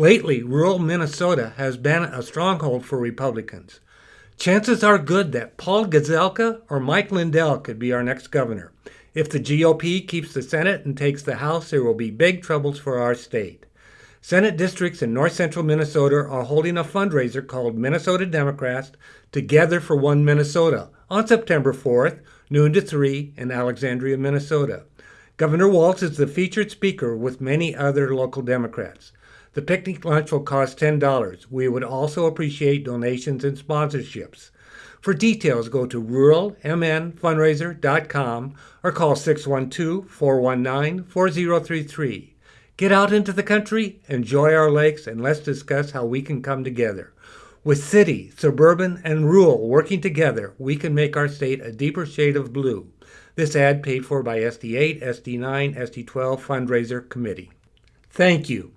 Lately, rural Minnesota has been a stronghold for Republicans. Chances are good that Paul Gazelka or Mike Lindell could be our next governor. If the GOP keeps the Senate and takes the House, there will be big troubles for our state. Senate districts in north central Minnesota are holding a fundraiser called Minnesota Democrats Together for One Minnesota on September 4th, noon to 3 in Alexandria, Minnesota. Governor Walz is the featured speaker with many other local Democrats. The picnic lunch will cost $10. We would also appreciate donations and sponsorships. For details, go to ruralmnfundraiser.com or call 612 419 4033. Get out into the country, enjoy our lakes, and let's discuss how we can come together. With city, suburban, and rural working together, we can make our state a deeper shade of blue. This ad paid for by SD8, SD9, SD12 Fundraiser Committee. Thank you.